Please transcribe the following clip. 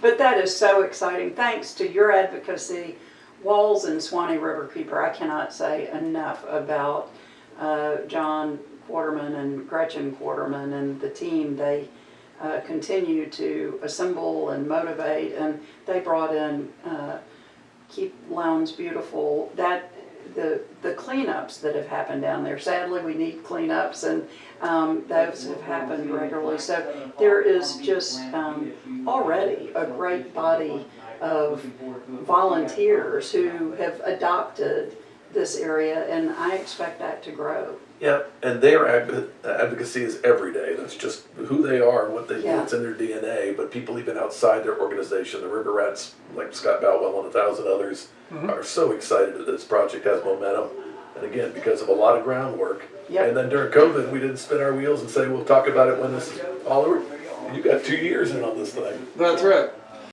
But that is so exciting. Thanks to your advocacy, WWALS and Suwannee Riverkeeper, I cannot say enough about uh, John Quarterman and Gretchen Quarterman and the team. They uh, continue to assemble and motivate, and they brought in uh, Keep Lowndes Beautiful. That cleanups that have happened down there. Sadly, we need cleanups, and um, those have happened regularly. So there is just um, already a great body of volunteers who have adopted this area, and I expect that to grow. Yeah, and their adv- advocacy is every day. That's just who they are, and what they Yeah. it's in their DNA. But people even outside their organization, the River Rats, like Scott Boutwell and a thousand others, are so excited that this project has momentum. And again, because of a lot of groundwork. Yep. And then during COVID, we didn't spin our wheels and say we'll talk about it when this is all over. You got two years in on this thing. That's right.